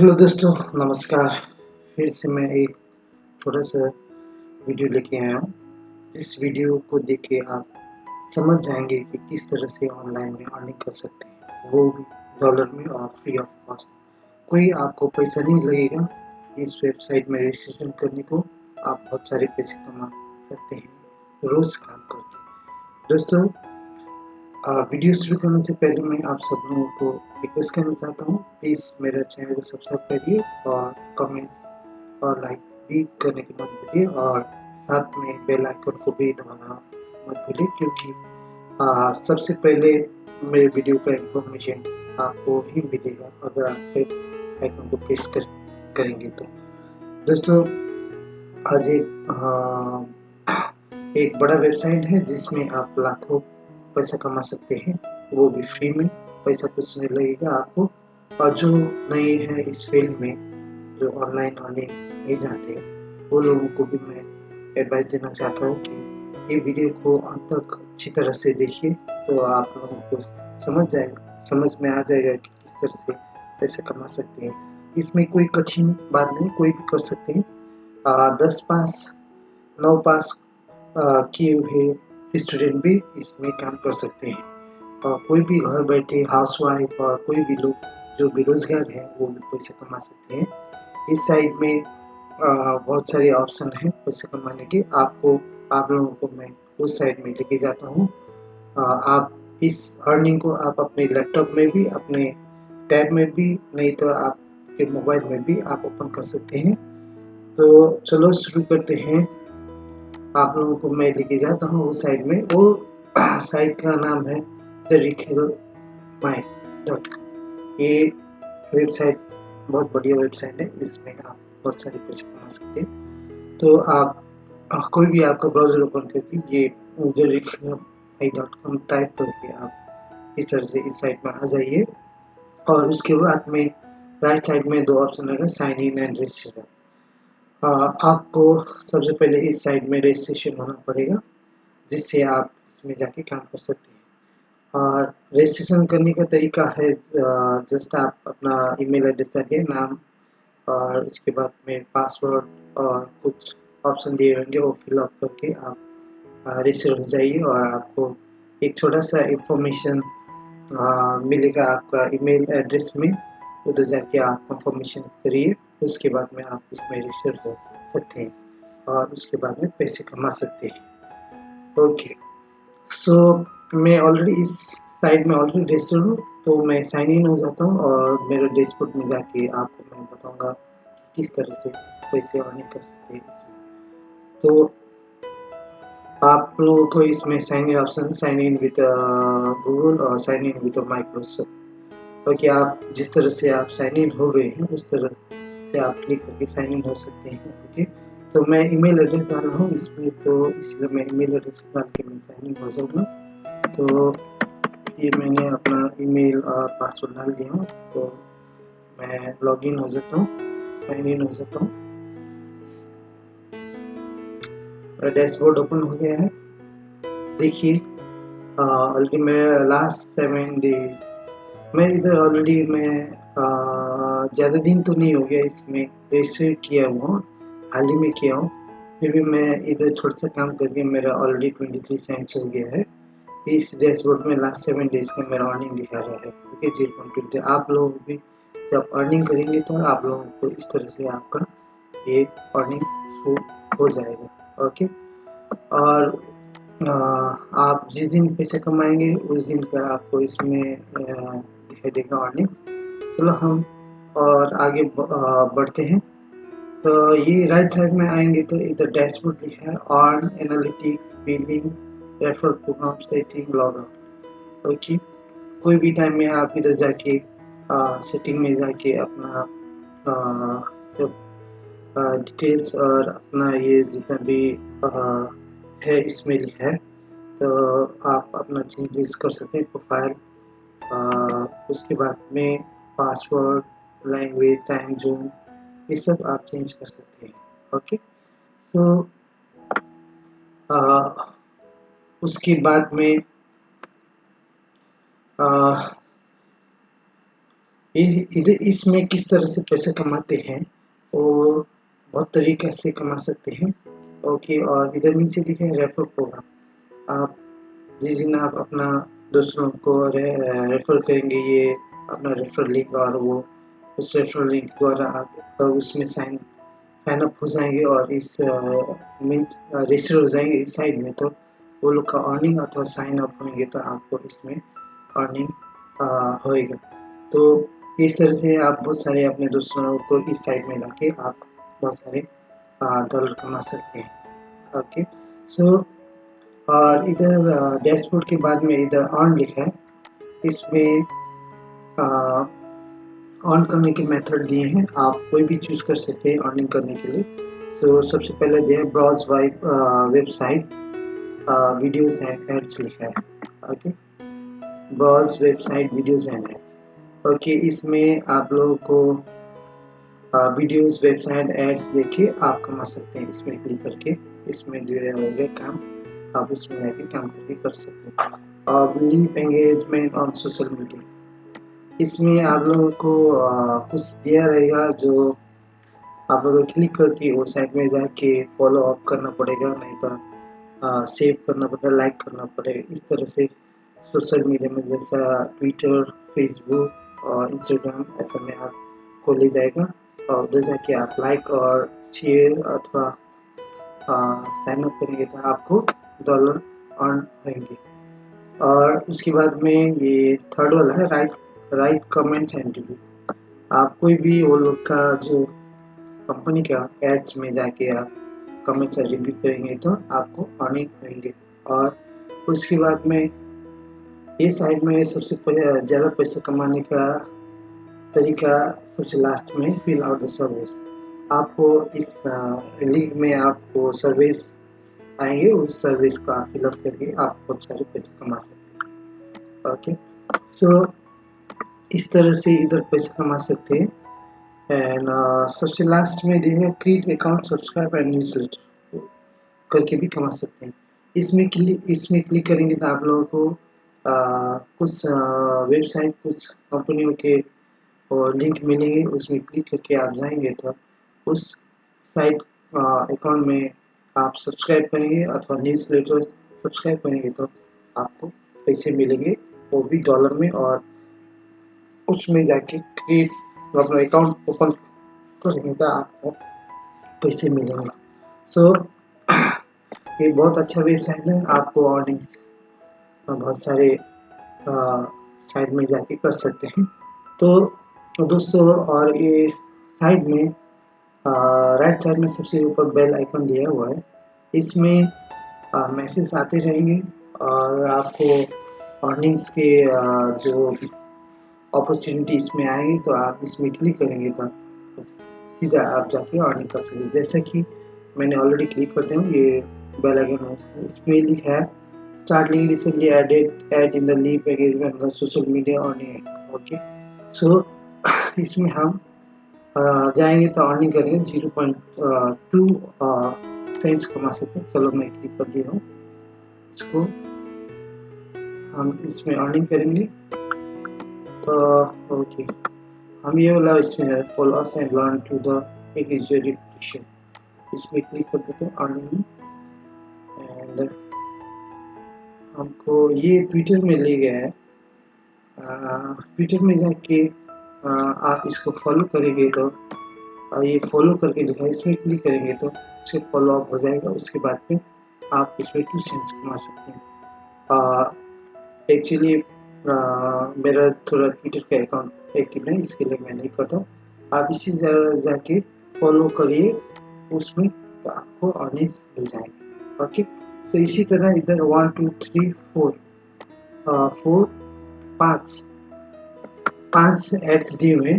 Hello दोस्तों, नमस्कार। फिर से मैं एक छोटा सा वीडियो लेके आया हूँ। इस वीडियो को देख के आप समझ जाएँगे कि किस तरह से ऑनलाइन में अर्निंग कर सकते हैं। वो भी डॉलर में और फ्री ऑफ़ कॉस्ट कोई आपको पैसा नहीं लगेगा इस वेबसाइट में रजिस्ट्रेशन करने को। आप बहुत सारे पैसे कमा सकते हैं रोज़ काम करके। दोस्तों वीडियो शुरू करने से पहले मैं आप सब लोगों को रिक्वेस्ट करना चाहता हूँ प्लीज़ मेरा चैनल को सब्सक्राइब करिए और कमेंट्स और लाइक भी करने की मत भूलिए और साथ में बेल आइकन को भी दबाना मत भूलिए क्योंकि सबसे पहले मेरे वीडियो का इंफॉर्मेशन आपको ही मिलेगा अगर आप बेल आइकन को प्रेस कर करेंगे तो। दोस्तों आज एक आ, एक बड़ा वेबसाइट है जिसमें आप लाखों पैसा कमा सकते हैं वो भी फ्री में पैसा कुछ नहीं लगेगा आपको। और जो नए हैं इस फ़ील्ड में जो ऑनलाइन अर्निंग नहीं जानते वो लोगों को भी मैं एडवाइस देना चाहता हूँ कि ये वीडियो को अंत तक अच्छी तरह से देखिए तो आप लोगों को समझ जाएगा समझ में आ जाएगा कि किस तरह से पैसा कमा सकते हैं। इसमें कोई कठिन बात नहीं कोई भी कर सकते हैं। आ, दस पास नौ पास किए हुए स्टूडेंट भी इसमें काम कर सकते हैं। और कोई भी घर बैठे हाउस वाइफ और कोई भी लोग जो बेरोजगार हैं, वो भी पैसे कमा सकते हैं। इस साइड में बहुत सारे ऑप्शन हैं पैसे कमाने के। आपको, आप लोगों को मैं उस साइड में लेके जाता हूँ। आप इस अर्निंग को आप अपने लैपटॉप में भी, अपने टैब में भी, नहीं तो आपके मोबाइल में भी आप ओपन कर सकते हैं। तो चलो शुरू करते हैं। आप लोगों को मैं लेके जाता हूँ उस साइड में। वो साइट का नाम है द डॉट ये वेबसाइट बहुत बढ़िया वेबसाइट है। इसमें आप बहुत सारे पैसे कमा सकते हैं। तो आप कोई भी आपका ब्राउज़र ओपन करके ये डॉट कॉम टाइप करके आप इस तरह से इस साइट में आ जाइए। और उसके बाद में राइट साइड में दो ऑप्शन रहेगा साइन इन एंड रजिस्टर आपको सबसे पहले इस साइड में रजिस्ट्रेशन होना पड़ेगा, जिससे आप इसमें जाके काम कर सकते हैं। और रजिस्ट्रेशन करने का तरीका है जस्ट आप अपना ईमेल एड्रेस डालिए नाम और उसके बाद में पासवर्ड और कुछ ऑप्शन दिए होंगे, वो फिलअप करके आप रजिस्टर हो जाइए और आपको एक छोटा सा इंफॉर्मेशन मिलेगा आपका ईमेल एड्रेस में, उधर जाके आप कंफर्मेशन करिए। उसके बाद में आप इसमें रजिस्टर हो सकते हैं और उसके बाद में पैसे कमा सकते हैं। ओके सो मैं ऑलरेडी इस साइड में ऑलरेडी रजिस्टर हूँ तो मैं साइन इन हो जाता हूँ और मेरे डैशबोर्ड में जाके आपको मैं बताऊँगा किस तरह से पैसे अर्निंग कर सकते हैं इसमें। तो आप लोगों को इसमें sign in option sign in with Google और साइन इन विद माइक्रोसॉफ्ट क्योंकि आप जिस तरह से आप साइन इन हो गए हैं, उस तरह से आप क्लिक करके साइन इन हो सकते हैं ओके तो मैं ईमेल एड्रेस डाल रहा हूँ, इसमें तो इसलिए मैं ईमेल एड्रेस डाल के मैं साइन इन हो जाऊँगा। तो ये मैंने अपना ईमेल और पासवर्ड डाल दिया हूँ तो मैं लॉगिन हो जाता हूँ साइन इन हो जाता हूँ। मेरा डैशबोर्ड ओपन हो गया है। देखिए ऑलरेडी मेरा लास्ट सेवन डेज़ मैं इधर ऑलरेडी मैं ज़्यादा दिन तो नहीं हो गया इसमें। रजिस्टर किया हुआ हाल ही में किया हूँ। फिर भी मैं इधर थोड़ा सा काम करके मेरा ऑलरेडी ट्वेंटी थ्री सेंट्स हो गया है। इस डैशबोर्ड में लास्ट सेवन डेज़ का मेरा अर्निंग दिखा रहा है। ओके ज़ीरो पॉइंट ट्वेंटी आप लोग भी जब अर्निंग करेंगे तो आप लोगों को इस तरह से आपका ये अर्निंग शो हो जाएगा। ओके और आ, आप जिस दिन पैसे कमाएँगे उस दिन का आपको इसमें दिखाई देगा अर्निंग्स चलो हम और आगे बढ़ते हैं। तो ये राइट साइड में आएँगे तो इधर डैशबोर्ड लिखा है earn analytics billing refer program setting log out okay कोई भी टाइम में आप इधर जाके सेटिंग में जाके अपना डिटेल्स और अपना ये जितना भी आ, है इसमें लिखा है तो आप अपना चेंजेस कर सकते हैं प्रोफ़ाइल उसके बाद में पासवर्ड लैंग्वेज टाइम जोन ये सब आप चेंज कर सकते हैं ओके सो उसके बाद में इधर इसमें किस तरह से पैसे कमाते हैं वो बहुत तरीके से कमा सकते हैं ओके और इधर नीचे दिखे रेफर प्रोग्राम आप जिस दिन आप अपना दूसरों को रे, रेफर करेंगे ये अपना रेफर लिंक और वो उस रेफर लिंक द्वारा आप उसमें साइन साइन अप हो जाएँगे और इस मीन्स रजिस्टर हो जाएँगे इस साइड में। तो वो लोग का अर्निंग अथवा साइन अप होंगे तो आपको इसमें अर्निंग होएगा। तो इस तरह से आप बहुत सारे अपने दोस्तों को इस साइड में लाके आप बहुत सारे डॉलर कमा सकते हैं। ओके सो और इधर डैशबोर्ड के बाद में इधर अर्न लिखा है। इसमें ऑन करने के मेथड दिए हैं। आप कोई भी चूज़ कर सकते हैं अर्निंग करने के लिए। तो सबसे पहले दिया ब्राउज वाइब वेबसाइट वीडियोस एंड एड्स लिखा है। Okay browse website videos and ads okay इसमें आप लोगों को वीडियोस वेबसाइट एड्स देखे आप कमा सकते हैं इसमें क्लिक करके। इसमें जो है काम। आप उसमें जाके काम करके कर सकते हैं। और leave engagement on social media इसमें आप लोगों को कुछ दिया रहेगा जो आप लोगों को क्लिक करके वो साइट में जाके फॉलो अप करना पड़ेगा, नहीं तो सेव करना पड़ेगा लाइक करना पड़ेगा। इस तरह से सोशल मीडिया में जैसा ट्विटर फेसबुक और इंस्टाग्राम ऐसा में आपको ले जाएगा। और उधर जाके आप लाइक और शेयर अथवा साइन अप करेंगे तो आपको डॉलर अर्न होंगे। और उसके बाद में ये थर्ड वाला है write write comments and review आप कोई भी वो लोग का जो कंपनी का एड्स में जाके आप कमेंट्स और रिव्यू करेंगे तो आपको अर्निंग होंगे और उसके बाद में ये साइड में सबसे ज़्यादा पैसा कमाने का तरीका सबसे लास्ट में फिल आउट द सर्विस आपको इस लिंक में आपको सर्विस आएँगे, उस सर्विस को आप फिलअप करके आप बहुत सारे पैसे कमा सकते हैं। ओके सो इस तरह से इधर पैसे कमा सकते हैं। एंड uh, सबसे लास्ट में देखिए create account subscribe and newsletter करके भी कमा सकते हैं। इसमें क्लिक इसमें क्लिक करेंगे तो आप लोगों को uh, कुछ वेबसाइट uh, कुछ कंपनियों के और लिंक मिलेंगे उसमें क्लिक करके आप जाएँगे तो उस साइट अकाउंट में आप सब्सक्राइब करेंगे अथवा न्यूज़ लेटर सब्सक्राइब करेंगे तो आपको पैसे मिलेंगे वो भी डॉलर में और उसमें जाके क्रिएट अपना अकाउंट ओपन करेंगे तो आपको पैसे मिलेंगे। सो so, ये बहुत अच्छा वेबसाइट है। आपको अर्निंग्स बहुत सारे साइड में जाके कर सकते हैं। तो दोस्तों और ये साइड में राइट साइड में सबसे ऊपर बेल आइकन दिया हुआ है। इसमें मैसेज आते रहेंगे और आपको अर्निंग्स के आ, जो अपॉर्चुनिटी इसमें आएगी तो आप इसमें क्लिक करेंगे तो सीधा आप जाके अर्निंग कर सकते जैसा कि मैंने ऑलरेडी क्लिक करते हूँ, ये बेल आइकन इसमें लिखा है link recently added ad in the leave engagement social media earning okay so इसमें हम जाएँगे तो अर्निंग करेंगे ज़ीरो पॉइंट टू सेंट्स कमा सकते हैं। चलो मैं क्लिक कर दिया हूँ। इसको हम इसमें अर्निंग करेंगे। तो ओके हम ये वाला इसमें है follow us and learn to the execution इसमें क्लिक कर देते हैं अर्निंग एंड हमको ये ट्विटर में ले गया है. ट्विटर में जाके आप इसको फॉलो करेंगे तो आ, ये फॉलो करके दिखा इसमें क्लिक करेंगे तो उसके फॉलो अप हो जाएगा. उसके बाद में आप इसमें टू सेंस कमा सकते हैं. एक्चुअली मेरा थोड़ा ट्विटर का अकाउंट एक्टिव है इसके लिए मैं नहीं करता आप इसी जाके फॉलो करिए, उसमें तो आपको अर्निंग्स मिल जाएँगे। ओके तो इसी तरह इधर one two three four four पाँच, पाँच एड्स दिए हुए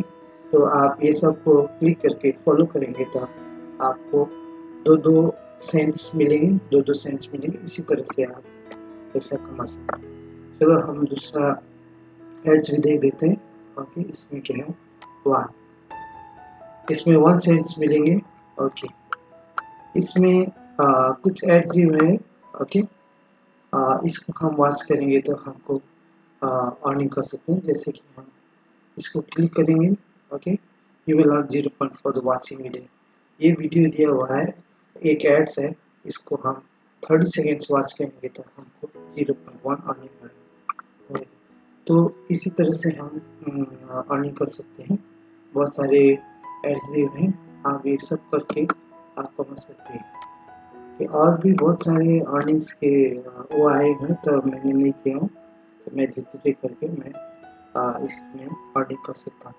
तो आप ये सबको क्लिक करके फॉलो करेंगे तो आपको दो दो सेंस मिलेंगे, दो दो सेंस मिलेंगे। इसी तरह से आप पैसा कमा सकते हैं। चलो हम दूसरा एड्स भी देख देते हैं ओके इसमें क्या है? वन इसमें वन सेंट्स मिलेंगे ओके इसमें आ, कुछ एड्स ही हुए ओके आ, इसको हम वॉच करेंगे तो हमको अर्निंग कर सकते हैं। जैसे कि हम इसको क्लिक करेंगे okay you will earn zero point for the watching video ये वीडियो दिया हुआ है एक एड्स है इसको हम थर्टी सेकेंड्स वॉच करेंगे तो हमको ज़ीरो पॉइंट वन अर्निंग मिलेगा। तो इसी तरह से हम अर्निंग कर सकते हैं। बहुत सारे एड्स दिए हुए हैं। आप ये सब करके आप कमा सकते हैं। और भी बहुत सारे अर्निंग्स के वो आए हैं तो मैंने नहीं किया हूँ। तो मैं धीरे धीरे करके मैं इसमें अर्निंग कर सकता हूँ।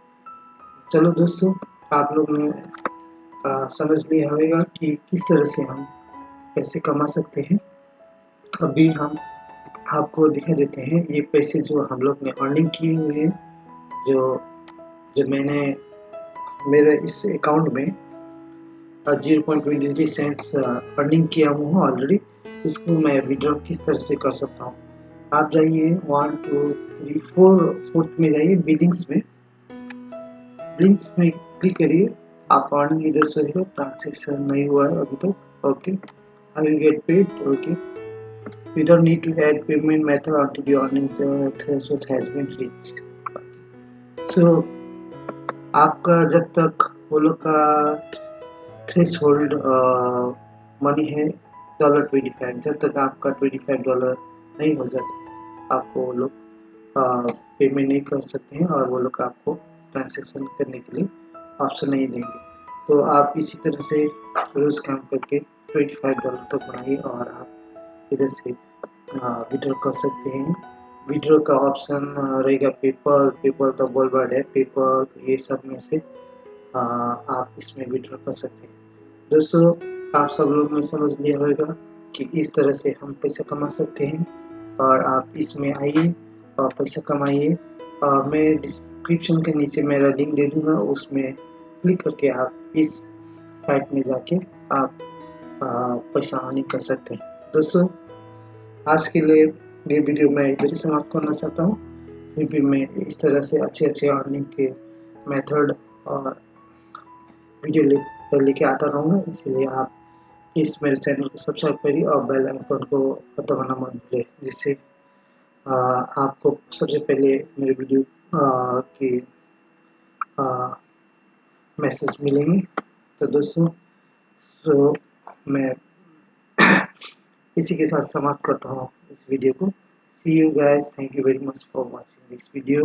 चलो दोस्तों, आप लोग ने समझ लिया होगा कि किस तरह से हम पैसे कमा सकते हैं। अभी हम आपको दिखा देते हैं। ये पैसे जो हम लोग ने अर्निंग किए हुए हैं, जो जो मैंने मेरे इस अकाउंट में zero point twenty three cents earning किया हुआ हूँ ऑलरेडी इसको मैं विड्रॉ किस तरह से कर सकता हूँ? आप जाइए one two three four fourth में जाइए, बिलिंग्स में। बिलिंग्स में क्लिक करिए, आप अर्निंग इधर से ट्रांजेक्शन नहीं हुआ है अभी तक। Okay I will get paid, okay you don't need to add payment method until your earning threshold has been reached. So, आपका जब तक वो लोग का थ्रेश होल्ड मनी है डॉलर ट्वेंटी फाइव जब तक आपका ट्वेंटी फाइव डॉलर नहीं हो जाता आपको वो लोग पेमेंट नहीं कर सकते हैं और वो लोग आपको ट्रांजेक्शन करने के लिए ऑप्शन नहीं देंगे। तो आप इसी तरह से रोज़ काम करके ट्वेंटी फाइव डॉलर तक बढ़ाइए और आप इधर से विड्रॉ कर सकते हैं। विड्रॉ का ऑप्शन रहेगा पेपर पेपर तो वर्ल्ड वाइड है पेपर ये सब में से आ, आप इसमें विड्रॉ कर सकते हैं। दोस्तों आप सब लोग ने समझ लिया होगा कि इस तरह से हम पैसा कमा सकते हैं और आप इसमें आइए और पैसा कमाइए। और मैं डिस्क्रिप्शन के नीचे मेरा लिंक दे दूँगा उसमें क्लिक करके आप इस साइट में जाके आप पैसा अर्निंग कर सकते हैं। दोस्तों आज के लिए ये वीडियो मैं इधर ही समाप्त करना चाहता हूँ। फिर भी मैं इस तरह से अच्छे अच्छे अर्निंग के मेथड और वीडियो ले लेके आता रहूँगा। इसलिए आप इस मेरे चैनल को सब्सक्राइब करिए और बेल आइकन को दबाना मत भूलें जिससे आपको सबसे पहले मेरे वीडियो की मैसेज मिलेंगे। तो दोस्तों तो मैं इसी के साथ समाप्त करता हूँ इस वीडियो को। See you guys thank you very much for watching this video